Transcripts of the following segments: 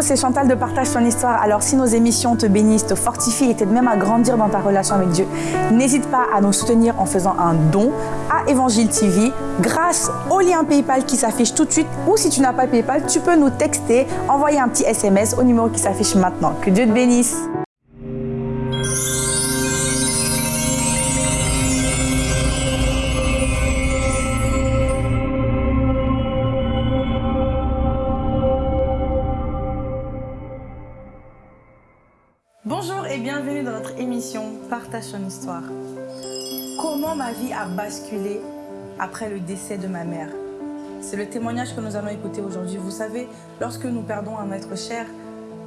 c'est Chantal de Partage ton histoire. Alors si nos émissions te bénissent, te fortifient et t'aident même à grandir dans ta relation avec Dieu, n'hésite pas à nous soutenir en faisant un don à Évangile TV grâce au lien PayPal qui s'affiche tout de suite ou si tu n'as pas PayPal, tu peux nous texter, envoyer un petit SMS au numéro qui s'affiche maintenant. Que Dieu te bénisse. Vie a basculé après le décès de ma mère C'est le témoignage que nous allons écouter aujourd'hui. Vous savez, lorsque nous perdons un être cher,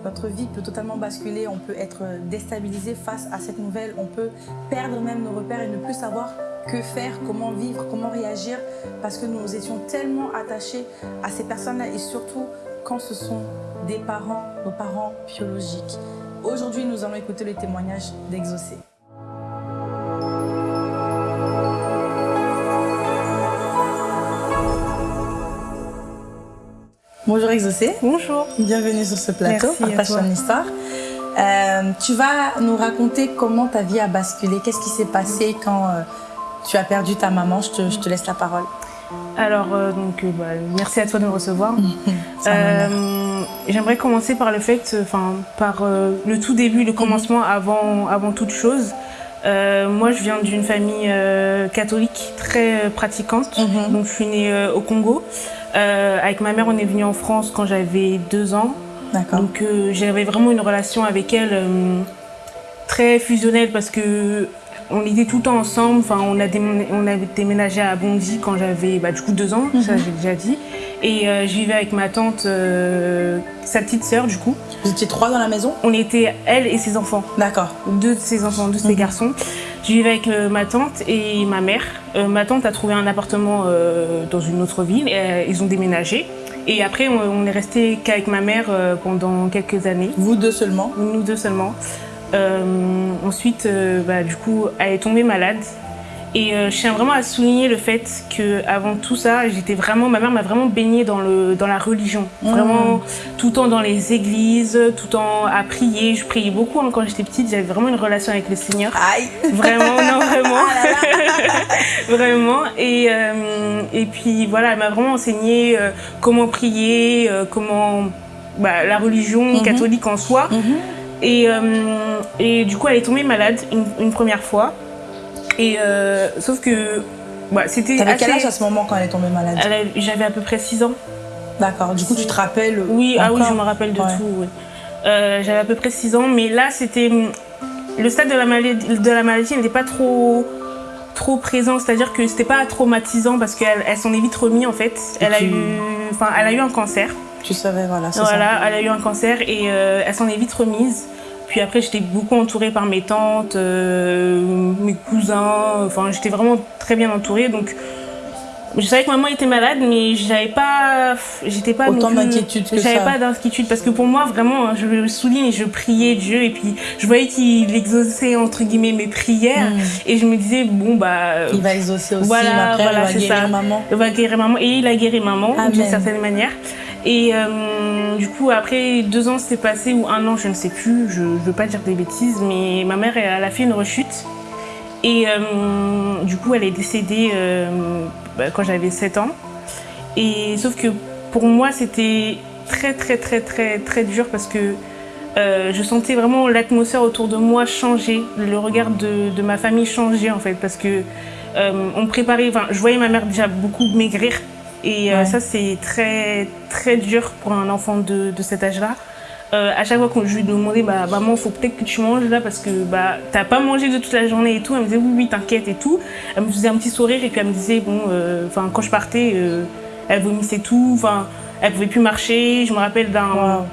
notre vie peut totalement basculer, on peut être déstabilisé face à cette nouvelle, on peut perdre même nos repères et ne plus savoir que faire, comment vivre, comment réagir, parce que nous étions tellement attachés à ces personnes-là et surtout quand ce sont des parents, nos parents biologiques. Aujourd'hui, nous allons écouter le témoignage d'Exaucé. Bonjour Exaucé. Bonjour. Bienvenue sur ce plateau, partage ton histoire. Euh, tu vas nous raconter comment ta vie a basculé, qu'est-ce qui s'est passé quand euh, tu as perdu ta maman. Je te, je te laisse la parole. Alors, euh, donc, bah, merci à toi de me recevoir. J'aimerais commencer par le fait, enfin, par le tout début, le commencement avant, avant toute chose. Euh, moi, je viens d'une famille euh, catholique très euh, pratiquante. Mhm. Donc, je suis née au Congo. Avec ma mère, on est venu en France quand j'avais deux ans. D'accord. Donc j'avais vraiment une relation avec elle très fusionnelle parce que on était tout le temps ensemble. Enfin, on a déménagé, on avait déménagé à Bondy quand j'avais bah, du coup deux ans, ça j'ai déjà dit. Et je vivais avec ma tante, sa petite sœur du coup. Vous étiez trois dans la maison? On était elle et ses enfants, D'accord. deux de ses enfants, deux de ses garçons. Je vivais avec euh, ma tante et ma mère. Euh, ma tante a trouvé un appartement euh, dans une autre ville. Et, ils ont déménagé. Et après, on, on est resté qu'avec ma mère pendant quelques années Vous deux seulement? Nous deux seulement. Ensuite, bah, du coup, elle est tombée malade. Et euh, je tiens vraiment à souligner le fait que avant tout ça, j'étais vraiment, ma mère m'a vraiment baignée dans le dans la religion, vraiment tout le temps dans les églises, tout le temps à prier. Je priais beaucoup hein, quand j'étais petite. J'avais vraiment une relation avec le Seigneur. Aïe Vraiment, non, vraiment. Ah vraiment. Et, euh, et puis voilà, elle m'a vraiment enseigné euh, comment prier, euh, comment bah, la religion Mhm. catholique en soi. Et, euh, et du coup, elle est tombée malade une, une première fois. Et euh, sauf que bah, c'était T'avais assez... quel âge à ce moment quand elle est tombée malade J'avais à peu près 6 ans. D'accord. Du coup, tu te rappelles Oui, ah oui, je me rappelle de Ouais. tout. oui. Euh, J'avais à peu près 6 ans, mais là, c'était. Le stade de la maladie, de la maladie n'était pas trop trop présent, c'est-à-dire que c'était pas traumatisant parce qu'elle elle s'en est vite remise en fait. Elle a eu, enfin, elle a eu un cancer. Tu savais, voilà, c'est Voilà, elle a eu un cancer et euh, elle s'en est vite remise. Puis après, j'étais beaucoup entourée par mes tantes, euh, mes cousins. Enfin, j'étais vraiment très bien entourée. Donc, je savais que maman était malade, mais j'avais pas, j'étais pas Autant d'inquiétude que J'avais pas d'inquiétude parce que pour moi, vraiment, hein, je le souligne, je priais Dieu et puis je voyais qu'il exauçait entre guillemets mes prières Mm. et je me disais bon bah Il va exaucer aussi, Voilà, après, voilà, il va c'est guérir ça. maman. il va guérir maman et il a guéri maman d'une certaine manière. Et euh, du coup, après deux ans s'est passé ou un an, je ne sais plus, je ne veux pas dire des bêtises, mais ma mère, elle a fait une rechute. Et euh, du coup, elle est décédée euh, bah, quand j'avais 7 ans. Et sauf que pour moi, c'était très, très, très, très, très dur parce que je sentais vraiment l'atmosphère autour de moi changer, le regard de, de ma famille changer en fait, parce que on préparait, enfin, je voyais ma mère déjà beaucoup maigrir, et euh, ça c'est très très dur pour un enfant de, de cet âge-là. Euh, à chaque fois que je lui demandais, bah maman, faut peut-être que tu manges là parce que bah t'as pas mangé de toute la journée et tout, elle me disait oui oui t'inquiète et tout. Elle me faisait un petit sourire et puis elle me disait bon, euh, enfin quand je partais, euh, elle vomissait tout, enfin elle pouvait plus marcher. Je me rappelle d'un Wow.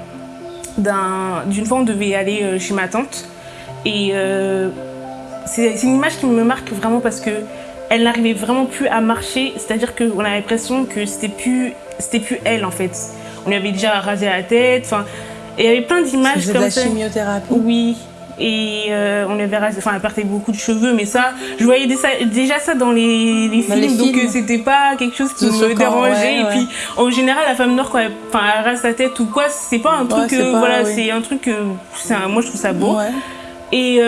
d'un- d'une fois on devait aller chez ma tante et c'est une image qui me marque vraiment parce que elle n'arrivait vraiment plus à marcher c'est à dire qu'on a l'impression que c'était plus plus elle en fait. On lui avait déjà rasé la tête enfin et il y avait plein d'images faisais de comme la ça. chimiothérapie. Oui et euh, on avait rasé, enfin elle perdait beaucoup de cheveux, mais ça, je voyais déjà ça dans les, les films, donc euh, c'était pas quelque chose qui me dérangeait. et puis en général, la femme noire quand elle, enfin, elle rase sa tête ou quoi, c'est pas un truc, voilà, c'est un truc, un, moi je trouve ça beau. Et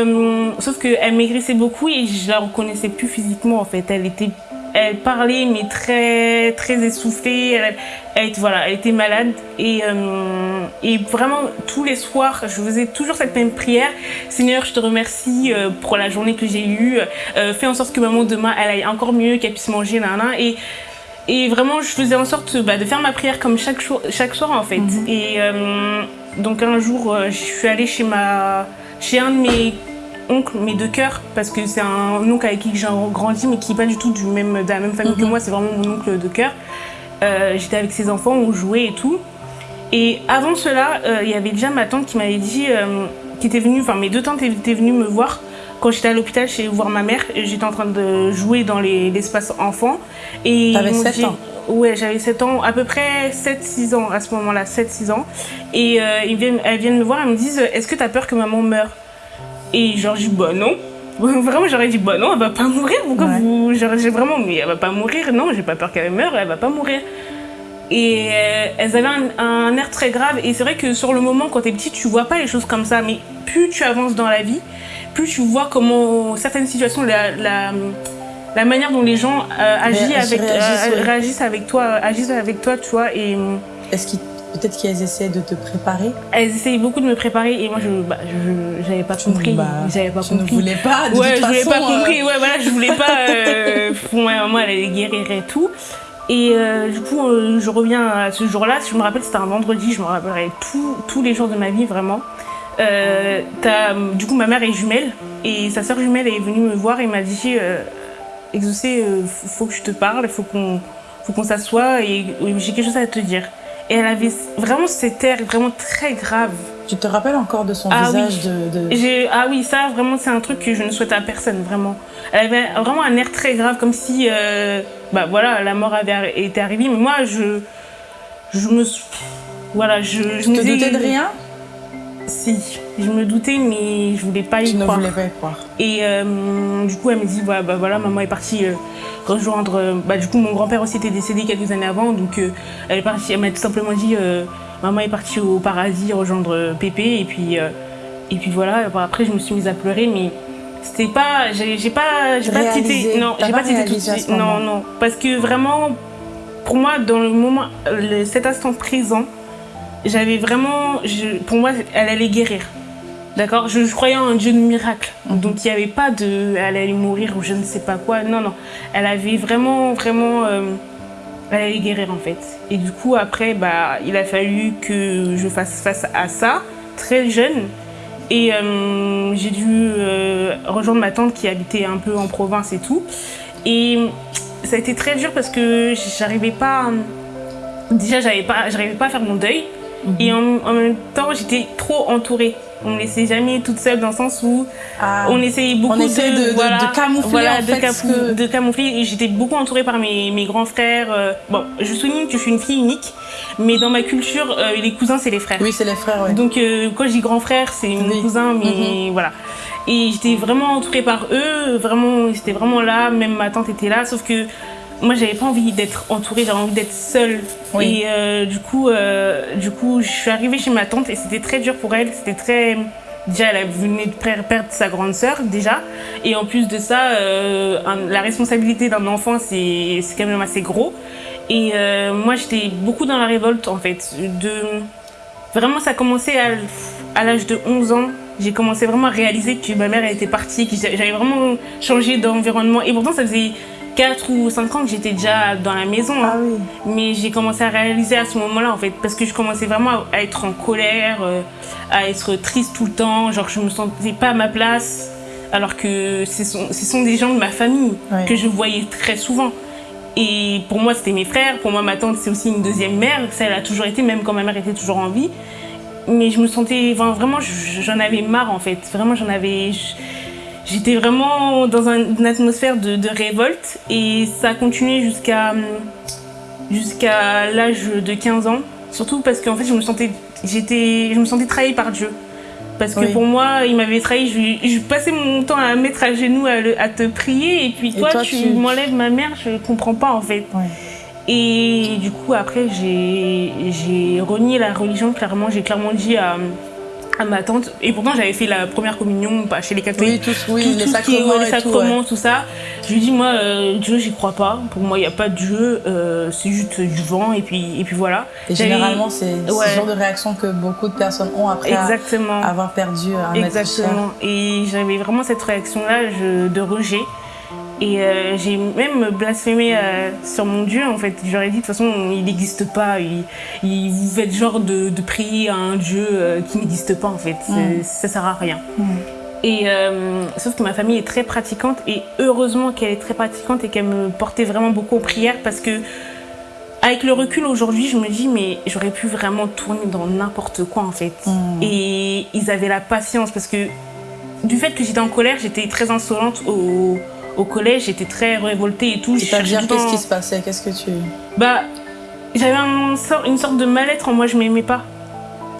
sauf qu'elle maigrissait beaucoup et je la reconnaissais plus physiquement en fait. Elle était elle parlait mais très très essoufflée. Elle, voilà, elle était malade et, euh, et vraiment tous les soirs, je faisais toujours cette même prière. Seigneur, je te remercie euh, pour la journée que j'ai eue. Euh, fais en sorte que maman demain elle aille encore mieux, qu'elle puisse manger. Et et vraiment, je faisais en sorte bah, de faire ma prière comme chaque, chaque soir en fait. Mhm. Et donc un jour, je suis allée chez ma chez un de mes oncle, mes deux cœurs, parce que c'est un oncle avec qui j'ai grandi, mais qui n'est pas du tout du même, de la même famille que mhm. moi, c'est vraiment mon oncle de cœur. Euh, j'étais avec ses enfants, on jouait et tout. Et avant cela, euh, il y avait déjà ma tante qui m'avait dit, euh, qui était venue, enfin mes deux tantes étaient venues me voir quand j'étais à l'hôpital chez voir ma mère. J'étais en train de jouer dans l'espace enfant. T'avais 7 ans Ouais, j'avais 7 ans, à peu près 7-6 ans à ce moment-là, 7-6 ans. Et ils viennent, elles viennent me voir, elles me disent Est-ce que tu as peur que maman meure? Et genre, j'ai dit, bah non. Vraiment, j'aurais dit, bah non, elle va pas mourir. Pourquoi vous. J'ai vraiment, mais elle va pas mourir. Non, j'ai pas peur qu'elle meure, elle va pas mourir. Et euh, elles avaient un, air très grave. Et c'est vrai que sur le moment, quand t'es petit, tu vois pas les choses comme ça. Mais plus tu avances dans la vie, plus tu vois comment certaines situations, la, la, manière dont les gens euh, agissent, avec, euh, réagissent, avec toi, agissent avec toi, tu vois. Et, Est-ce qu'ils Peut-être qu'elles essaient de te préparer? Elles essayaient beaucoup de me préparer et moi je bah, j'avais pas compris. Bah, j'avais pas compris. ne voulais pas. De ouais, toute je voulais pas euh, compris. Ouais, voilà, je voulais pas. Euh, moi, moi, elle allait guérir et tout. Et euh, du coup, je reviens à ce jour-là. Si je me rappelle, c'était un vendredi. Je me rappellerai tous les jours de ma vie vraiment. du coup, ma mère est jumelle et sa sœur jumelle est venue me voir et m'a dit Exaucé, faut que je te parle, faut qu'on faut qu'on s'assoie et j'ai quelque chose à te dire. Et elle avait vraiment cet air vraiment très grave. Tu te rappelles encore de son ah visage de, Ah oui, ça vraiment c'est un truc que je ne souhaite à personne, vraiment. Elle avait vraiment un air très grave, comme si euh, bah voilà, la mort avait été arrivée. Mais moi, je, je me... Voilà, je, je me te doutais de rien? Si, je me doutais, mais je voulais pas y croire. Tu ne voulais pas y croire. Et euh, du coup, elle me dit, bah, bah, voilà, maman est partie euh, rejoindre. Euh, bah, du coup, mon grand-père aussi était décédé quelques années avant, donc elle est partie. Elle m'a tout simplement dit, maman est partie au paradis rejoindre Pépé, et puis et puis voilà. Après, je me suis mise à pleurer, mais c'était pas, j'ai pas, j'ai pas tité, non, j'ai pas tité tout de suite, non, non, parce que vraiment, pour moi, dans le moment, cet instant présent j'avais vraiment. pour moi, elle allait guérir. D'accord je, croyais en un Dieu de miracle. Donc il n'y avait pas de. Elle allait mourir ou je ne sais pas quoi. Non, non. Elle avait vraiment, vraiment. Euh, elle allait guérir en fait. Et du coup, après, bah, il a fallu que je fasse face à ça, très jeune. Et euh, j'ai dû euh, rejoindre ma tante qui habitait un peu en province et tout. Et ça a été très dur parce que j'arrivais pas. Déjà, j'arrivais pas, pas à faire mon deuil. Et en, même temps, j'étais trop entourée. On ne me laissait jamais toute seule dans le sens où ah. on essayait beaucoup de, de, camoufler. en fait, de, camoufler. J'étais beaucoup entourée par mes, mes grands frères. Euh, bon, je souligne que je suis une fille unique, mais dans ma culture, euh, les cousins, c'est les frères. Oui, c'est les frères, ouais. Donc, euh, quand je dis grand frère, c'est mes cousins, mais mhm. voilà. Et j'étais vraiment entourée par eux, vraiment, ils étaient vraiment là, même ma tante était là, sauf que moi j'avais pas envie d'être entourée, j'avais envie d'être seule. Et euh, du coup, euh, du coup, je suis arrivée chez ma tante et c'était très dur pour elle. C'était très déjà elle venait de perdre sa grande sœur déjà. Et en plus de ça euh, la responsabilité d'un enfant c'est quand même assez gros. Et moi j'étais beaucoup dans la révolte en fait. De vraiment ça a commencé à, à l'âge de 11 ans. J'ai commencé vraiment à réaliser que ma mère était partie que j'avais vraiment changé d'environnement. Et pourtant ça faisait 4 ou 5 ans que j'étais déjà dans la maison. Hein. Ah Mais j'ai commencé à réaliser à ce moment-là, en fait, parce que je commençais vraiment à être en colère, euh, à être triste tout le temps. Genre, je me sentais pas à ma place, alors que ce sont, ce sont des gens de ma famille que je voyais très souvent. Et pour moi, c'était mes frères. Pour moi, ma tante, c'est aussi une deuxième mère. Ça, elle a toujours été, même quand ma mère était toujours en vie. Mais je me sentais, vraiment, j'en avais marre, en fait. Vraiment, j'en avais... J'étais vraiment dans une atmosphère de, révolte et ça a continué jusqu'à jusqu'à l'âge de 15 ans. Surtout parce qu'en fait, je me sentais, j'étais, je me sentais trahie par Dieu. Parce que Oui. pour moi, il m'avait trahi. Je, je passais mon temps à mettre à genoux, à, le- à te prier. Et puis Et toi, tu, tu- m'enlèves ma mère. Je comprends pas en fait. Et du coup, après, j'ai j'ai renié la religion, clairement. J'ai clairement dit à, à ma tante. Et pourtant, j'avais fait la première communion bah, chez les Oui, catholiques. tous, oui, tout, les tout est- sacrements les sacrements, ouais. tout ça. Je lui dis, moi, euh, Dieu, j'y crois pas. Pour moi, il n'y a pas de Dieu. euh, c'est juste du vent. Et puis, et puis voilà. Et généralement, c'est Ouais. ce genre de réaction que beaucoup de personnes ont après Exactement. avoir perdu un. Exactement. Et j'avais vraiment cette réaction-là de rejet. Et euh, j'ai même blasphémé euh, sur mon Dieu, en fait. J'aurais dit, de toute façon, il n'existe pas. Il, il- vous faites genre de, de prier à un Dieu euh, qui n'existe pas, en fait. C'est- Mm. Ça sert à rien. Et sauf que ma famille est très pratiquante et heureusement qu'elle est très pratiquante et qu'elle me portait vraiment beaucoup en prière parce que avec le recul aujourd'hui, je me dis mais j'aurais pu vraiment tourner dans n'importe quoi en fait. Et ils avaient la patience parce que du fait que j'étais en colère, j'étais très insolente au, au collège, j'étais très révoltée et tout. C'est-à-dire, qu'est-ce qui se passait Qu'est-ce que tu. bah, j'avais un sort- une sorte de mal-être en moi, je m'aimais pas.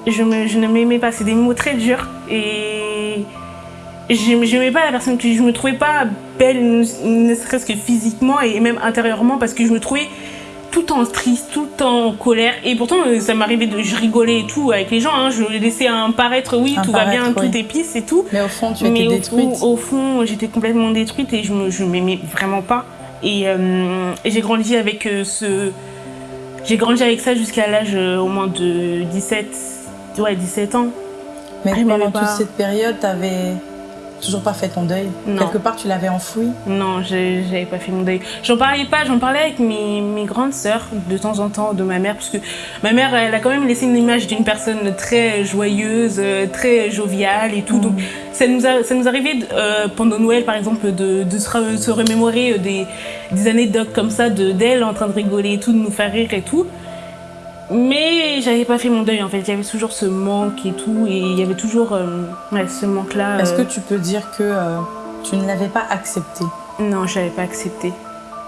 Je, me, je ne m'aimais pas, c'est des mots très durs. Et je n'aimais pas la personne que je me trouvais pas belle, ne serait-ce que physiquement et même intérieurement, parce que je me trouvais tout le temps triste, tout le temps en colère. Et pourtant, euh, ça m'arrivait de. Je rigolais et tout avec les gens, hein. je laissais un paraître, oui, Un tout va bien, tout oui. est pisse et tout. Mais au fond, tu Mais étais au détruite. fond, au fond, j'étais complètement détruite et je je m'aimais vraiment pas. Et, euh, et j'ai grandi avec euh, ce. J'ai grandi avec ça jusqu'à l'âge euh, au moins de 17, ouais, 17 ans. Mais m'aimais pendant toute cette période, t'avais toujours pas fait ton deuil. Non. Quelque part, tu l'avais enfoui. Non, j'avais pas fait mon deuil. J'en parlais pas, j'en parlais avec mes, mes grandes sœurs de temps en temps de ma mère, parce que ma mère, elle a quand même laissé une image d'une personne très joyeuse, euh, très joviale et tout. Donc ça nous, a, ça nous arrivait euh, pendant Noël, par exemple, de, de se, re- se remémorer euh, des, des anecdotes comme ça de d'elle en train de rigoler et tout, de nous faire rire et tout. Mais j'avais pas fait mon deuil en fait, il y avait toujours ce manque et tout, et il y avait toujours euh, ouais, ce manque-là. Est-ce que euh, tu peux dire que euh, tu ne l'avais pas accepté? Non, je l'avais pas accepté.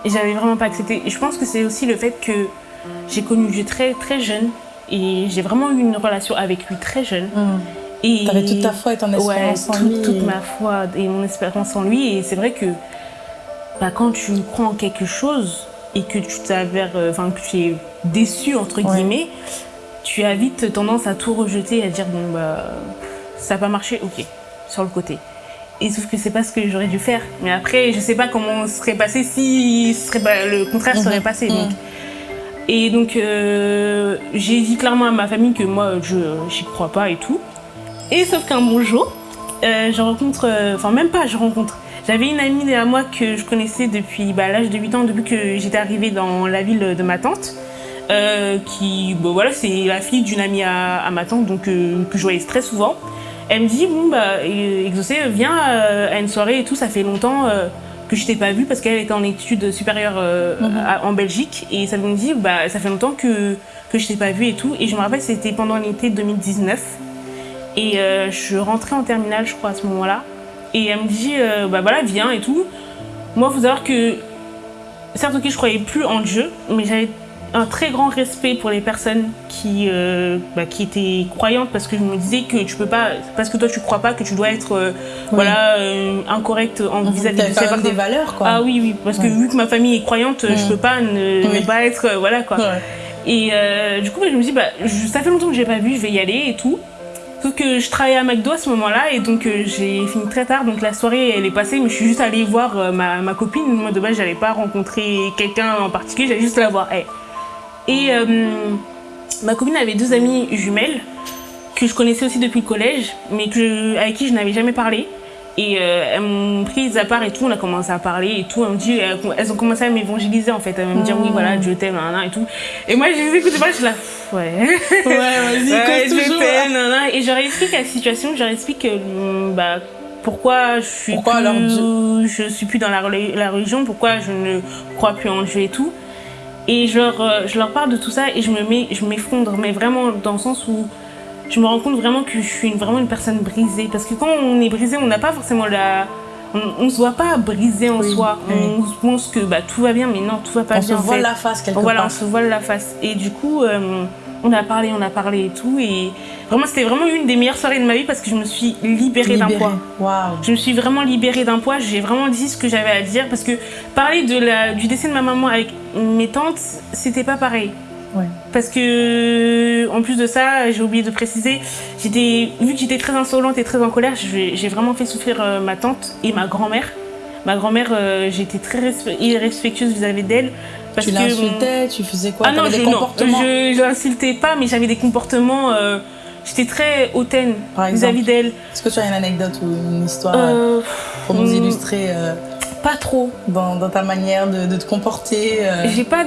Et j'avais vraiment pas accepté. Et je pense que c'est aussi le fait que j'ai connu Dieu très très jeune et j'ai vraiment eu une relation avec lui très jeune. Et T'avais toute ta foi et ton ouais, espérance en tout- lui. toute ma foi et mon espérance en lui. Et c'est vrai que bah, quand tu crois en quelque chose et que tu t'avères, euh, enfin que tu es déçu entre Ouais. guillemets, tu as vite tendance à tout rejeter et à dire bon bah ça n'a pas marché, ok, sur le côté. Et sauf que c'est pas ce que j'aurais dû faire. Mais après, je sais pas comment ce serait passé si serait le contraire serait Mhm. passé. Mhm. Donc. Et donc, euh, j'ai dit clairement à ma famille que moi, je j'y crois pas et tout. Et sauf qu'un bon jour, euh, je rencontre, euh, enfin même pas, je rencontre. J'avais une amie à moi que je connaissais depuis bah, l'âge de 8 ans, depuis que j'étais arrivée dans la ville de ma tante. euh, qui, bon, voilà, c'est la fille d'une amie à, à ma tante, donc euh, que je voyais très souvent. Elle me dit, bon, bah, euh, Exaucé, viens à une soirée et tout, ça fait longtemps que je t'ai pas vue parce qu'elle était en études supérieures euh, Mhm. à- en Belgique. Et ça me dit, bah, ça fait longtemps que, que je t'ai pas vue et tout. Et je me rappelle, c'était pendant l'été 2019. Et euh, je rentrais en terminale, je crois, à ce moment-là. Et elle me dit, euh, bah voilà, viens et tout. Moi, faut savoir que, certes, ok, je croyais plus en Dieu, mais j'avais un très grand respect pour les personnes qui, euh, bah, qui étaient croyantes parce que je me disais que tu peux pas, parce que toi tu crois pas, que tu dois être euh, voilà, euh, incorrect en Mhm. vis-à-vis T'avais de des valeurs, quoi. Ah oui, oui, parce que Ouais. vu que ma famille est croyante, je Mhm. peux pas ne, Oui. ne pas être, voilà quoi. Ouais. Et du coup, bah, je me dis, bah, je- ça fait longtemps que j'ai pas vu, je vais y aller et tout. Sauf que je travaillais à McDo à ce moment-là et donc euh, j'ai fini très tard. Donc la soirée elle est passée, mais je suis juste allée voir euh, ma, ma copine. Moi de base, j'allais pas rencontrer quelqu'un en particulier, j'allais juste la voir. elle. Et euh, ma copine avait deux amies jumelles que je connaissais aussi depuis le collège, mais que, avec qui je n'avais jamais parlé. Et euh, elles m'ont prise à part et tout, on a commencé à parler et tout. Elles, me dit, elles, elles ont commencé à m'évangéliser en fait, à me dire oui, voilà, Dieu t'aime, nan, nan, et tout. Et moi, je les écoutais pas, je suis là, ouais. Ouais, vas-y, Ouais, toujours. t'aime, nan, nan. Et je leur explique la situation, je leur explique euh, bah, pourquoi je suis Pourquoi plus, alors je suis plus dans la religion, pourquoi je ne crois plus en Dieu et tout. Et je leur, euh, je leur parle de tout ça et je me mets, je m'effondre, mais vraiment dans le sens où je me rends compte vraiment que je suis vraiment une personne brisée. Parce que quand on est brisé, on n'a pas forcément la, on, on se voit pas brisé en Oui, soi. oui. On pense que bah, tout va bien, mais non, tout va pas On bien. se en voit la face quelque Voilà, on part. se voile la face. Et du coup, euh, on a parlé, on a parlé et tout. Et vraiment, c'était vraiment une des meilleures soirées de ma vie parce que je me suis libérée d'un Libéré. poids. Waouh. Je me suis vraiment libérée d'un poids. J'ai vraiment dit ce que j'avais à dire parce que parler de la, du décès de ma maman avec mes tantes, c'était pas pareil. Ouais. Parce que, en plus de ça, j'ai oublié de préciser, j'étais, vu que j'étais très insolente et très en colère, j'ai vraiment fait souffrir euh, ma tante et ma grand-mère. Ma grand-mère, euh, j'étais très respe- irrespectueuse vis-à-vis d'elle. Parce Tu l'insultais, tu faisais quoi? Ah non, je, non, je, l'insultais pas, mais j'avais des comportements. euh, J'étais très hautaine vis-à-vis d'elle. Est-ce que tu as une anecdote ou une histoire pour nous hmm, illustrer Pas trop. dans, dans ta manière de, de te comporter euh, J'ai pas.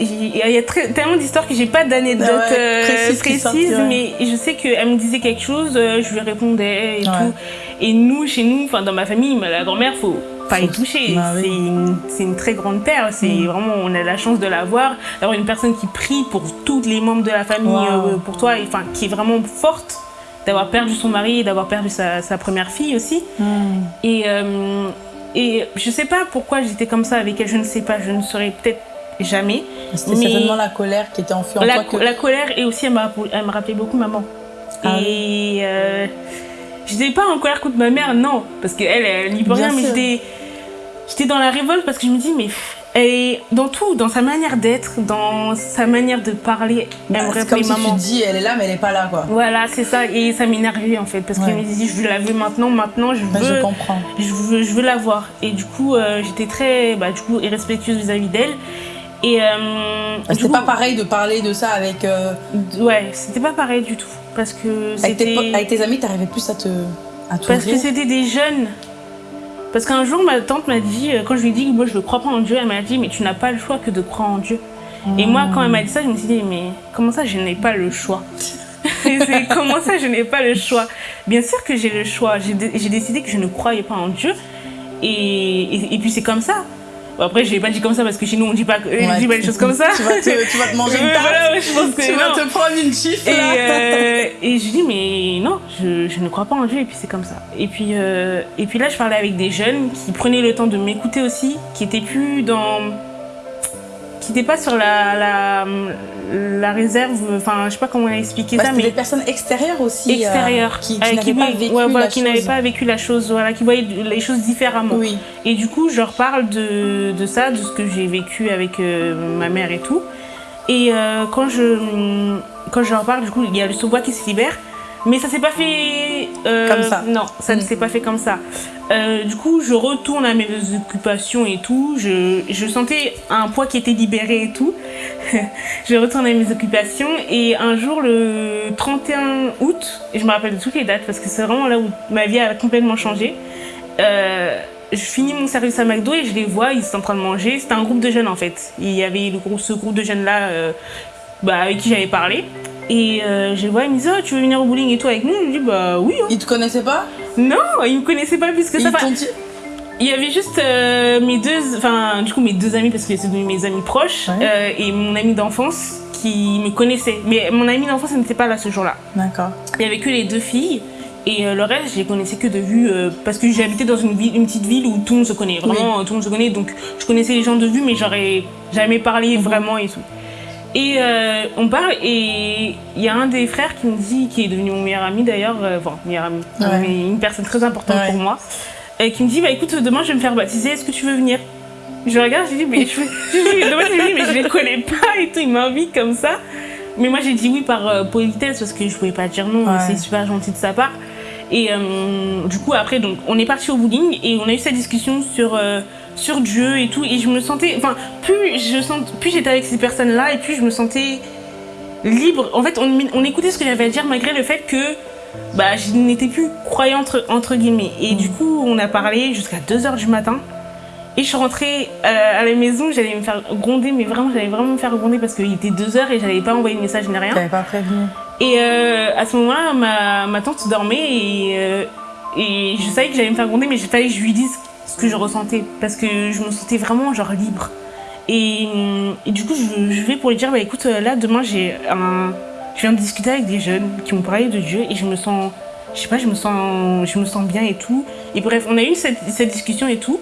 Il y a très- tellement d'histoires que j'ai pas d'anecdotes Ah ouais, euh, précises qui précises, sortent, ouais. mais je sais qu'elle me disait quelque chose, euh, je lui répondais et Ouais. tout. Et nous, chez nous, enfin dans ma famille, la grand-mère, faut pas y toucher. Bah oui. C'est une, très grande perle. C'est Mm. vraiment, on a la chance de l'avoir, d'avoir une personne qui prie pour tous les membres de la famille, Wow. euh, pour toi, et, enfin qui est vraiment forte. D'avoir perdu son mari et d'avoir perdu sa, sa première fille aussi. hmm. Et, euh, et je sais pas pourquoi j'étais comme ça avec elle, je ne sais pas, je ne saurais peut-être jamais. C'était certainement la colère qui était enfouie en La, toi. Que... la colère et aussi elle, me rappelait beaucoup maman. Ah et euh, j'étais pas en colère contre ma mère, non, parce qu'elle, elle n'y peut rien, mais j'étais dans la révolte parce que je me dis, mais est dans tout, dans sa manière d'être, dans sa manière de parler, elle Bah, me rappelait comme si maman. tu dis, elle est là, mais elle est pas là, quoi. Voilà, c'est ça, et ça m'énervait en fait, parce Ouais. je me disais, je la veux maintenant, maintenant, je veux, je comprends. je veux, je veux la voir. Et du coup, euh, j'étais très, bah, du coup, irrespectueuse vis-à-vis d'elle. Et euh, du C'était pas pareil de parler de ça avec, euh, ouais, c'était pas pareil du tout, parce que avec, tes, c'était, avec tes amis, t'arrivais plus à te à parce que c'était des jeunes. Parce qu'un jour, ma tante m'a dit, euh, quand je lui ai dit que moi je ne crois pas en Dieu, elle m'a dit, mais tu n'as pas le choix que de croire en Dieu. Et moi, quand elle m'a dit ça, je me suis dit, mais comment ça, je n'ai pas le choix? Comment ça, je n'ai pas le choix? Bien sûr que j'ai le choix. J'ai dé- j'ai décidé que je ne croyais pas en Dieu. Et, et puis c'est comme ça. Bon, après, je l'ai pas dit comme ça parce que chez nous, on dit pas, on Ouais, dit pas les choses comme ça. Tu vas te, tu vas te manger une tarte. voilà, je pense que tu vas te prendre une chiffre Et, euh, et je dis mais non, je, je ne crois pas en Dieu et puis c'est comme ça. Et puis, euh, et puis là je parlais avec des jeunes qui prenaient le temps de m'écouter aussi, qui étaient plus dans... qui n'étaient pas sur la, la, la réserve, enfin je sais pas comment expliquer Bah, ça, mais des personnes extérieures aussi. euh, extérieures, qui, n'avaient pas vécu ouais, voilà, la qui chose. pas vécu la chose, voilà, qui voyaient les choses différemment. Oui. Et du coup, je leur parle de, de ça, de ce que j'ai vécu avec euh, ma mère et tout. Et euh, quand, je, quand je leur parle, du coup, il y a le sous-bois qui se libère. Mais ça s'est pas fait... euh, Comme ça. Non, ça ne s'est pas fait comme ça. Euh, du coup, je retourne à mes occupations et tout. Je, je sentais un poids qui était libéré et tout. je retourne à mes occupations. Et un jour, le 31 août, et je me rappelle de toutes les dates parce que c'est vraiment là où ma vie a complètement changé. Euh, je finis mon service à McDo et je les vois, ils sont en train de manger. C'était un groupe de jeunes en fait. Il y avait le groupe, ce groupe de jeunes là bah, avec qui j'avais parlé. Et euh, je les vois, ils me disent oh, Tu veux venir au bowling et tout avec nous? Je dis Bah oui. hein. Ils te connaissaient pas? Non, ils me connaissaient pas plus que ça. Ils dit? il y avait juste euh, mes deux, enfin du coup mes deux amis parce que c'est devenu mes amis proches Ouais. euh, et mon ami d'enfance qui me connaissait. Mais mon ami d'enfance elle n'était pas là ce jour-là. D'accord. Il y avait que les deux filles et euh, le reste je les connaissais que de vue euh, parce que j'habitais dans une, ville, une petite ville où tout le monde se connaît. Vraiment tout le monde se connaît donc je connaissais les gens de vue mais j'aurais jamais parlé Mhm. vraiment et tout. Et euh, on parle et il y a un des frères qui me dit, qui est devenu mon meilleur ami d'ailleurs, euh, enfin meilleur ami, Ouais. mais une personne très importante Ouais. pour moi, euh, qui me dit bah écoute demain je vais me faire baptiser, est-ce que tu veux venir? Je regarde, je dis mais je, veux- je demain je lui dis mais je les connais pas et tout, il m'invite comme ça. Mais moi j'ai dit oui par euh, politesse parce que je pouvais pas dire non, Ouais. c'est super gentil de sa part. Et euh, du coup après donc on est parti au bowling et on a eu cette discussion sur sur Dieu et tout et je me sentais enfin plus je sens plus j'étais avec ces personnes là et plus je me sentais libre. En fait on, on écoutait ce que j'avais à dire malgré le fait que bah je n'étais plus croyante entre guillemets et du coup on a parlé jusqu'à 2h du matin et je suis rentrée euh, à la maison j'allais me faire gronder mais vraiment j'allais vraiment me faire gronder parce qu'il était 2h et j'allais pas envoyer de message ni rien T'avais pas prévenu. et euh, à ce moment-là, ma, ma tante dormait et, euh, et je savais que j'allais me faire gronder, mais il fallait que je lui dise ce que je ressentais parce que je me sentais vraiment genre libre. Et, et du coup, je, je vais pour lui dire bah écoute, là demain j'ai un. Je viens de discuter avec des jeunes qui m'ont parlé de Dieu et je me sens je sais pas, je me sens, je me sens bien et tout. Et bref, on a eu cette, cette discussion et tout.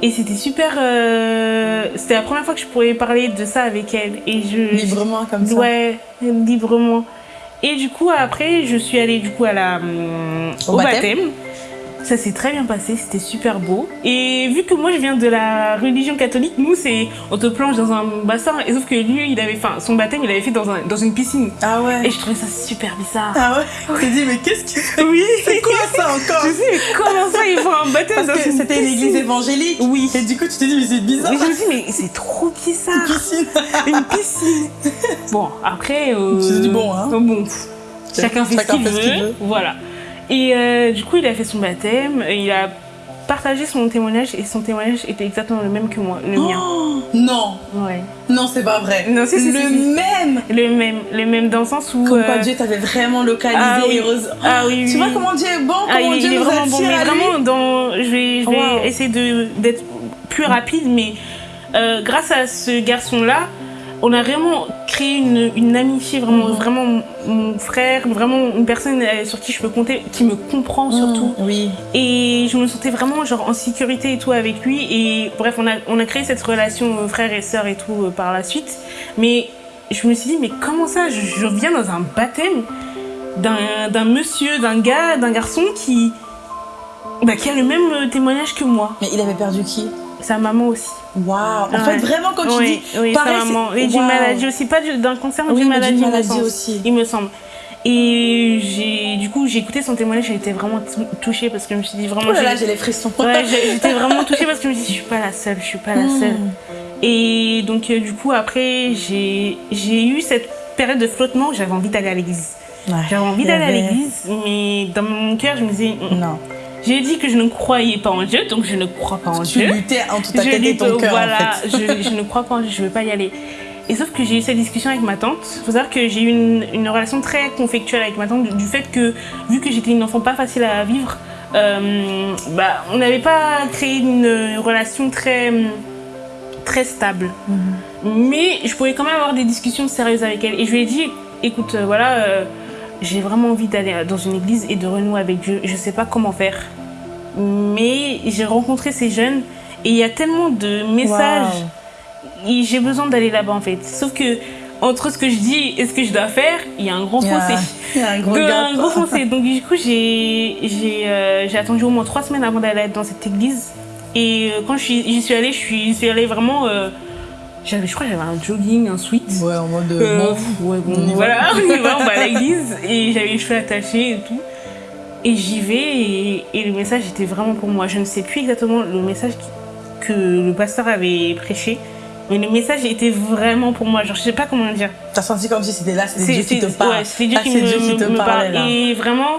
Et c'était super. euh, c'était la première fois que je pourrais parler de ça avec elle. Et je, Librement comme ça. Ouais, librement. Et du coup, après, je suis allée du coup à la, Au au, baptême. baptême. Ça s'est très bien passé, c'était super beau. Et vu que moi je viens de la religion catholique, nous c'est on te plonge dans un bassin. Et sauf que lui, il avait, enfin, son baptême, il avait fait dans, un, dans une piscine. Ah ouais. Et je trouvais ça super bizarre. Ah ouais. Tu te dis, mais qu'est-ce fait Oui. C'est quoi ça encore? Je sais, mais comment ça il faut un baptême? Parce dans que une c'était une église évangélique. Oui. Et du coup, tu te dis, mais c'est bizarre. Mais je me dis, mais c'est trop bizarre. Piscine. Une piscine. Bon, après. Euh, Tu te dis, bon, hein. Bon, chacun fait ce qu'il veut. Voilà. Et euh, du coup, il a fait son baptême. Il a partagé son témoignage et son témoignage était exactement le même que moi, le mien. Oh, non, Ouais. non, c'est pas vrai. Non, si, le même. Le même, le même dans le sens où. Comme quoi euh, Dieu t'avait vraiment localisé. ah oui. heureuse. Ah oui, Tu oui. vois comment Dieu est bon, Ah, comment il, Dieu il est nous vraiment bon, mais à lui. vraiment dans. Je vais, je vais Wow. essayer d'être plus rapide, mais euh, grâce à ce garçon-là, on a vraiment créé une, une amitié, vraiment, Mhm. vraiment mon- frère, vraiment une personne euh, sur qui je peux compter, qui me comprend surtout. Mmh, Oui. Et je me sentais vraiment genre en sécurité et tout avec lui. Et bref, on a, on a créé cette relation euh, frère et sœur et tout euh, par la suite. Mais je me suis dit, mais comment ça je, je viens dans un baptême d'un monsieur, d'un gars, d'un garçon qui, bah, qui a le même témoignage que moi. Mais il avait perdu qui? Sa maman aussi. Waouh. En fait, vraiment, quand tu oui, dis. oui, pareil, sa maman. Et d'une Waouh. maladie aussi, pas du- d'un cancer, mais Oui, d'une mais maladie, il me maladie aussi. Il me semble. Et du coup, j'ai écouté son témoignage, j'ai été vraiment tou- touchée parce que je me suis dit vraiment. Oh là là, j'ai- les frissons. Ouais, j'étais vraiment touchée parce que je me dis, je suis pas la seule, je suis pas la Mmh. seule. Et donc, euh, du coup, après, j'ai eu cette période de flottement où j'avais envie d'aller à l'église. Ouais, J'avais envie d'aller à l'église, mais dans mon cœur, je me disais, mm. Non. J'ai dit que je ne croyais pas en Dieu, donc je ne crois pas en Tu Dieu. luttais entre ta Je tête et ton cœur, voilà, en fait. je, je ne crois pas en Dieu, je ne veux pas y aller. Et sauf que j'ai eu cette discussion avec ma tante. Il faut savoir que j'ai eu une, une relation très conflictuelle avec ma tante du, du fait que, vu que j'étais une enfant pas facile à vivre, euh, bah, on n'avait pas créé une relation très, très stable. Mais je pouvais quand même avoir des discussions sérieuses avec elle. Et je lui ai dit, écoute, euh, voilà, euh, j'ai vraiment envie d'aller dans une église et de renouer avec Dieu. Je sais pas comment faire. Mais j'ai rencontré ces jeunes et il y a tellement de messages. J'ai besoin d'aller là-bas en fait. Sauf que entre ce que je dis et ce que je dois faire, il y a un a- fossé. il y a un gros gap. un gros fossé. Donc du coup, j'ai euh, attendu au moins trois semaines avant d'aller dans cette église. Et euh, quand j'y suis allée, je suis allée vraiment. euh, j'avais, je crois, que j'avais un jogging, un sweat. Ouais, en mode. Euh, bon, pff, ouais, bon, on y va. voilà, on y va, on va à l'église et j'avais les cheveux attachés et tout. Et j'y vais et, et le message était vraiment pour moi. Je ne sais plus exactement le message qui- que le pasteur avait prêché, mais le message était vraiment pour moi. Genre, je sais pas comment dire. T'as senti comme si c'était là, c'était Dieu qui te parle. ouais, c'est Dieu Ah, qui c'est me, Dieu qui te me parlait, parle. là. Et vraiment,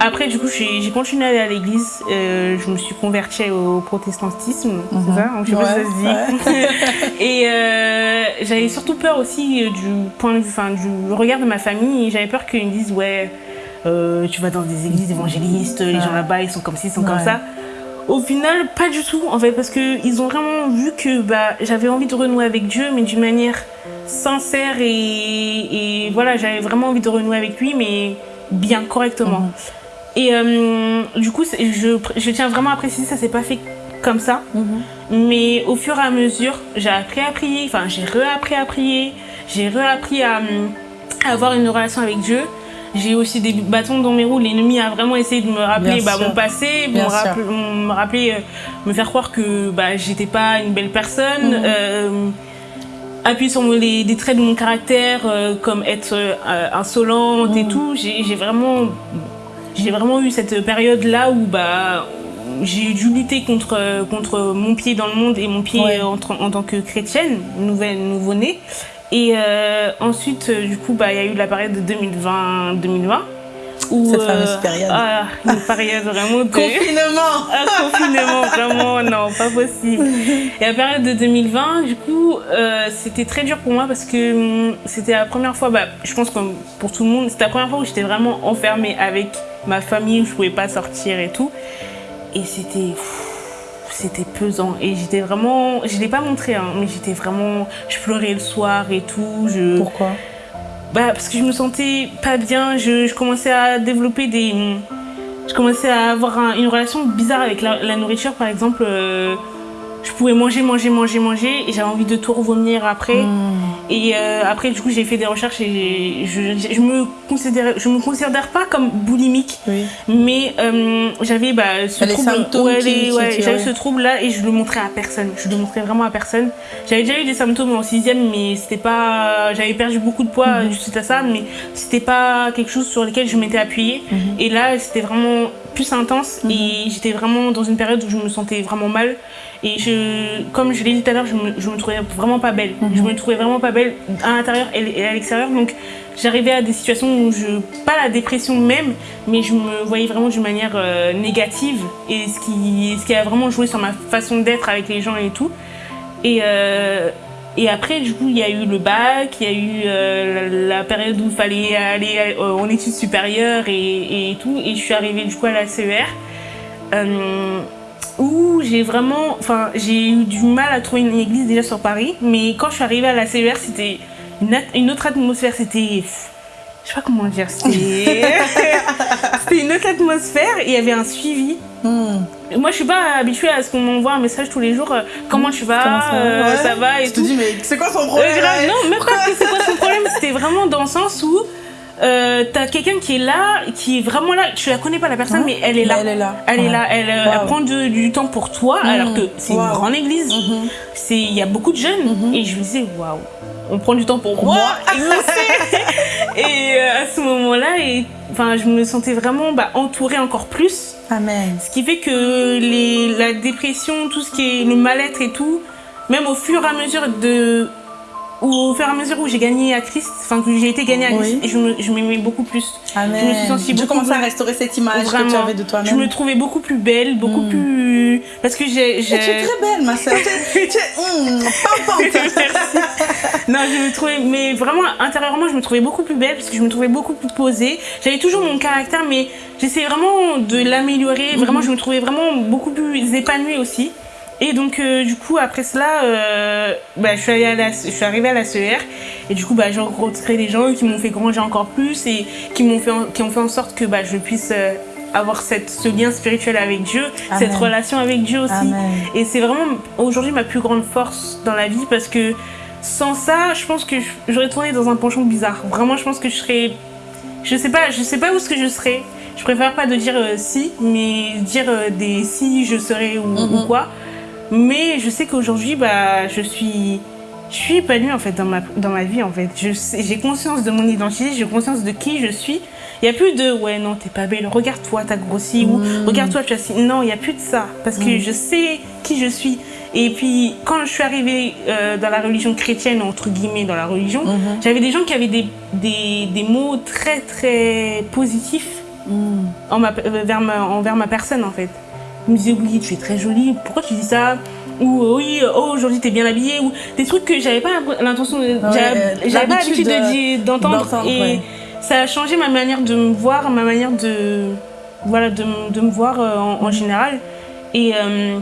après, du coup, j'ai continué à aller à l'église. Euh, je me suis convertie au protestantisme, c'est ça Je sais pas si ça se dit. Et euh, j'avais surtout peur aussi euh, du point de vue, enfin, du regard de ma famille. J'avais peur qu'ils me disent, ouais, euh, tu vas dans des églises évangélistes, les gens là-bas, ils sont comme ci, ils sont comme ça. Au final, pas du tout, en fait, parce qu'ils ont vraiment vu que bah, j'avais envie de renouer avec Dieu, mais d'une manière sincère et, et voilà, j'avais vraiment envie de renouer avec lui, mais bien, correctement. Mhm. Et euh, du coup, je, je tiens vraiment à préciser, ça s'est pas fait comme ça. Mhm. Mais au fur et à mesure, j'ai appris à prier, enfin j'ai réappris à prier, j'ai réappris à, à avoir une relation avec Dieu. J'ai aussi des bâtons dans mes roues. L'ennemi a vraiment essayé de me rappeler bah, mon passé, rappeler, me, rappeler, euh, me faire croire que bah, j'étais pas une belle personne. Mhm. euh, appuyer sur les, traits de mon caractère, euh, comme être euh, insolente et Mhm. tout. J'ai vraiment, j'ai vraiment eu cette période-là où bah, j'ai dû lutter contre, contre mon pied dans le monde et mon pied Ouais. en, tant que chrétienne, nouvelle, nouveau-née. Et euh, ensuite, du coup, bah, il y a eu la période de 2020-2020. Où, Cette fameuse période. Ah, une période vraiment de... Confinement Un confinement, vraiment, non, pas possible. Et la période de 2020, du coup, euh, c'était très dur pour moi parce que hum, c'était la première fois, bah, je pense comme pour tout le monde, c'était la première fois où j'étais vraiment enfermée avec ma famille, où je pouvais pas sortir et tout. Et c'était. C'était pesant et j'étais vraiment. Je l'ai pas montré, hein, mais j'étais vraiment. Je pleurais le soir et tout. Je, Pourquoi? Bah, parce que je me sentais pas bien, je, commençais à développer des, je commençais à avoir un- une relation bizarre avec la, la nourriture. Par exemple, euh, je pouvais manger, manger, manger, manger, et j'avais envie de tout revomir après. Hmm. Et euh, après, du coup, j'ai fait des recherches et je, je, je me considère, je me considère pas comme boulimique, Oui. mais euh, j'avais bah, ce Les trouble, ouais, les- ouais, qui- j'avais ce trouble là et je le montrais à personne. Je le montrais vraiment à personne. J'avais déjà eu des symptômes en sixième, mais c'était pas, j'avais perdu beaucoup de poids Mhm. suite à ça, mais c'était pas quelque chose sur lequel je m'étais appuyée. Mhm. Et là, c'était vraiment plus intense et j'étais vraiment dans une période où je me sentais vraiment mal. Et je, comme je l'ai dit tout à l'heure, je me, je me trouvais vraiment pas belle. Mhm. Je me trouvais vraiment pas belle à l'intérieur et à l'extérieur. Donc j'arrivais à des situations où je, pas la dépression même, mais je me voyais vraiment d'une manière euh, négative. Et ce qui, ce qui a vraiment joué sur ma façon d'être avec les gens et tout. Et, euh, et après, du coup, il y a eu le bac, il y a eu euh, la, la période où il fallait aller en études supérieures et, et tout. Et je suis arrivée du coup à la CER. Euh, où j'ai vraiment, enfin, j'ai eu du mal à trouver une église déjà sur Paris, mais quand je suis arrivée à la CER, c'était une, autre atmosphère, c'était, je sais pas comment dire, c'était, c'était une autre atmosphère et il y avait un suivi. Hmm. Moi, je suis pas habituée à ce qu'on m'envoie un message tous les jours, euh, comment tu vas, Comment ça va euh, Ouais. ça va et te tout. dis, mais c'est quoi son Euh, problème grave, ouais non, même pas que c'est quoi son problème, c'était vraiment dans le sens où euh, t'as quelqu'un qui est là, qui est vraiment là, tu la connais pas la personne, Ouais. mais elle est là. Elle est là. Elle est là, elle, euh, Wow. elle prend de- du temps pour toi, Mhm. alors que c'est une grande église. Mhm. C'est, il y a beaucoup de jeunes, Mhm. et je me disais waouh, on prend du temps pour moi. Et euh, à ce moment-là, et enfin, je me sentais vraiment bah, entourée encore plus. Amen. Ce qui fait que les, la dépression, tout ce qui est le mal-être et tout, même au fur et à mesure de. Au fur et à mesure où j'ai gagné à Christ, enfin que j'ai été gagnée à Oui. Je m'aimais beaucoup plus. Amen. Je me suis sentie beaucoup à restaurer cette image que tu avais de toi-même. Je me trouvais beaucoup plus belle, beaucoup Mm. plus. Parce que j'ai. Tu es très belle, ma soeur. Tu es. Merci. Non, je me trouvais, mais vraiment intérieurement, je me trouvais beaucoup plus belle parce que je me trouvais beaucoup plus posée. J'avais toujours mon caractère, mais j'essayais vraiment de l'améliorer. Vraiment, je me trouvais vraiment beaucoup plus épanouie aussi. Et donc, euh, du coup, après cela, euh, bah, je, suis allée à la- je suis arrivée à la CER. Et du coup, bah, j'ai rencontré des gens qui m'ont fait grandir encore plus et qui m'ont fait, en- qui ont fait en sorte que bah, je puisse euh, avoir cette, ce lien spirituel avec Dieu, Amen. cette relation avec Dieu aussi. Amen. Et c'est vraiment aujourd'hui ma plus grande force dans la vie parce que sans ça, je pense que je- j'aurais tourné dans un penchant bizarre. Vraiment, je pense que je serais. Je sais pas, je sais pas où ce que je serais. Je préfère pas de dire euh, si, mais dire euh, des si je serais ou, Mhm. ou quoi. Mais je sais qu'aujourd'hui, bah, je suis. Je suis épanouie en fait dans ma, dans ma vie en fait. J'ai conscience de mon identité, j'ai conscience de qui je suis. Il n'y a plus de ouais non t'es pas belle, regarde-toi t'as grossi ou Mm. regarde-toi tu as si. Non, il n'y a plus de ça parce que Mm. je sais qui je suis. Et puis quand je suis arrivée euh, dans la religion chrétienne, entre guillemets dans la religion, Mhm. j'avais des gens qui avaient des, des, des mots très très positifs Hum. en ma- euh, vers ma, envers ma personne en fait. Ils me disaient oui tu es très jolie, pourquoi tu dis ça? Ou euh, oui oh aujourd'hui t'es bien habillée. Ou des trucs que j'avais pas l'intention de j'avais pas l'habitude de d'entendre et ouais. ça a changé ma manière de me voir ma manière de voilà de, de me voir euh, en, en général. Et euh,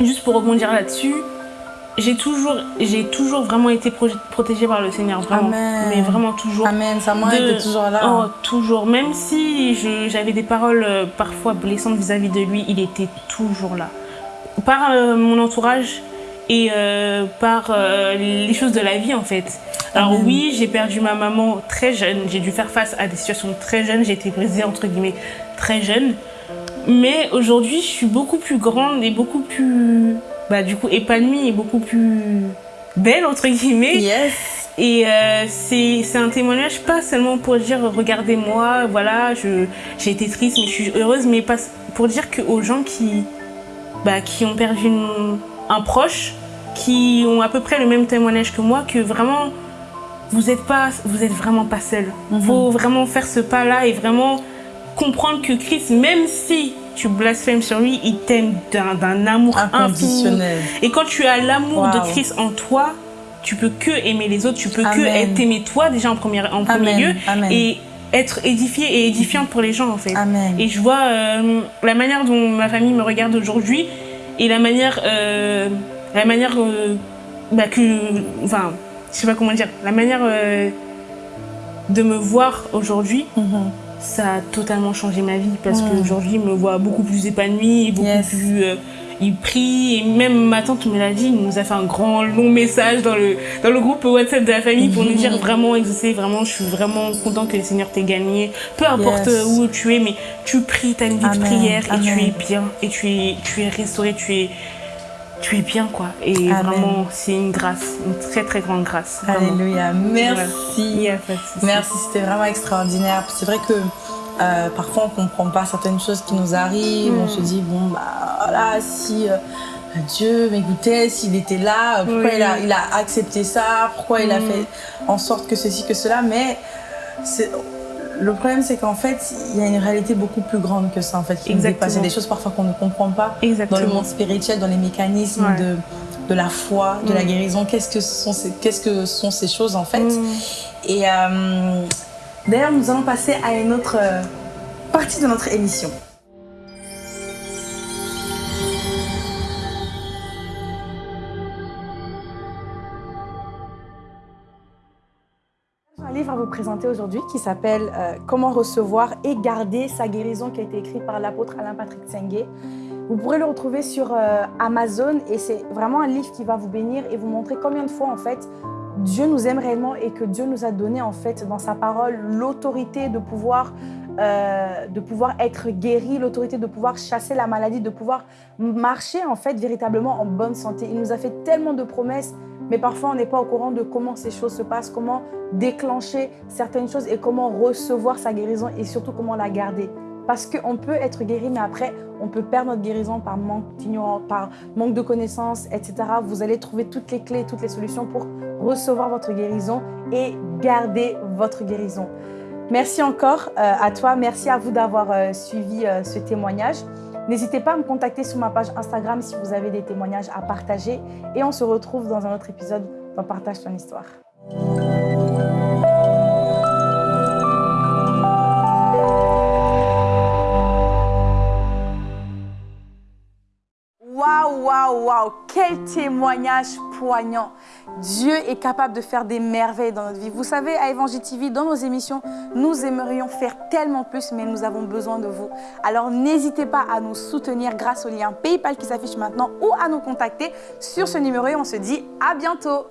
juste pour rebondir là-dessus j'ai toujours j'ai toujours vraiment été pro- protégée par le Seigneur vraiment Amen. mais vraiment toujours Amen. Sa main de- était toujours là. Oh, toujours. Même si j'avais des paroles euh, parfois blessantes vis-à-vis de lui, il était toujours là. Par euh, mon entourage et euh, par euh, les choses de la vie en fait. Alors Amen. oui, j'ai perdu ma maman très jeune. J'ai dû faire face à des situations très jeunes. J'ai été brisée entre guillemets très jeune. Mais aujourd'hui, je suis beaucoup plus grande et beaucoup plus, bah, du coup, épanouie et beaucoup plus belle entre guillemets. Yes. Et euh, c'est un témoignage pas seulement pour dire regardez-moi, voilà, j'ai été triste mais je suis heureuse, mais pas, pour dire que aux gens qui, bah, qui ont perdu une- un proche, qui ont à peu près le même témoignage que moi, que vraiment vous êtes pas, vous êtes vraiment pas seul. Mhm. Faut vraiment faire ce pas-là et vraiment comprendre que Christ, même si tu blasphèmes sur lui, il t'aime d'un amour infini. Inconditionnel. Et quand tu as l'amour Wow. de Christ en toi, tu peux que aimer les autres, tu peux que être- t'aimer toi déjà en premier, en premier lieu Amen. et être édifié et édifiante pour les gens en fait. Et je vois euh, la manière dont ma famille me regarde aujourd'hui et la manière, euh, la manière euh, bah, que, enfin, je sais pas comment dire, la manière de me voir aujourd'hui, Mhm. Ça a totalement changé ma vie parce Mm. qu'aujourd'hui, il me voit beaucoup plus épanouie, beaucoup Yes. plus. euh, il prie, et même ma tante me l'a dit, il nous a fait un grand long message dans le, dans le groupe WhatsApp de la famille pour nous dire vraiment exaucer, vraiment, je suis vraiment content que le Seigneur t'ait gagné. Peu importe Yes. où tu es, mais tu pries, tu as une vie Amen. de prière et tu es bien, et tu es, tu es restauré, tu es, tu es bien, quoi. Et Amen. vraiment, c'est une grâce, une très très grande grâce. vraiment. Alléluia. Merci. Merci, c'était vraiment extraordinaire. C'est vrai que euh, parfois on comprend pas certaines choses qui nous arrivent. Mm. On se dit, bon, bah voilà, si euh, Dieu m'écoutait, s'il était là, pourquoi Oui. il, a, il a accepté ça, pourquoi il a Mm. fait en sorte que ceci, que cela? Mais c'est- le problème, c'est qu'en fait, il y a une réalité beaucoup plus grande que ça, en fait, qui nous Exactement. dépasse. Il y a des choses parfois qu'on ne comprend pas Exactement. dans le monde spirituel, dans les mécanismes Ouais. de, de la foi, de la Mm. guérison. Qu'est-ce que sont ces, qu'est-ce que sont ces choses, en fait Mm. et euh, d'ailleurs, nous allons passer à une autre euh, partie de notre émission. Présenter aujourd'hui qui s'appelle euh, Comment recevoir et garder sa guérison qui a été écrit par l'apôtre Alain Patrick Sengue. Vous pourrez le retrouver sur euh, Amazon et c'est vraiment un livre qui va vous bénir et vous montrer combien de fois en fait Dieu nous aime réellement et que Dieu nous a donné en fait dans sa parole l'autorité de pouvoir euh, de pouvoir être guéri, l'autorité de pouvoir chasser la maladie, de pouvoir marcher en fait véritablement en bonne santé. Il nous a fait tellement de promesses, mais parfois on n'est pas au courant de comment ces choses se passent, comment déclencher certaines choses et comment recevoir sa guérison et surtout comment la garder. Parce qu'on peut être guéri, mais après, on peut perdre notre guérison par manque d'ignorance, par manque de connaissances, etc. Vous allez trouver toutes les clés, toutes les solutions pour recevoir votre guérison et garder votre guérison. Merci encore euh, à toi, merci à vous d'avoir euh, suivi euh, ce témoignage. N'hésitez pas à me contacter sur ma page Instagram si vous avez des témoignages à partager et on se retrouve dans un autre épisode dans Partage ton histoire. Waouh, quel témoignage poignant. Dieu est capable de faire des merveilles dans notre vie. Vous savez, à Évangile TV, dans nos émissions, nous aimerions faire tellement plus, mais nous avons besoin de vous. Alors n'hésitez pas à nous soutenir grâce au lien PayPal qui s'affiche maintenant ou à nous contacter sur ce numéro et on se dit à bientôt.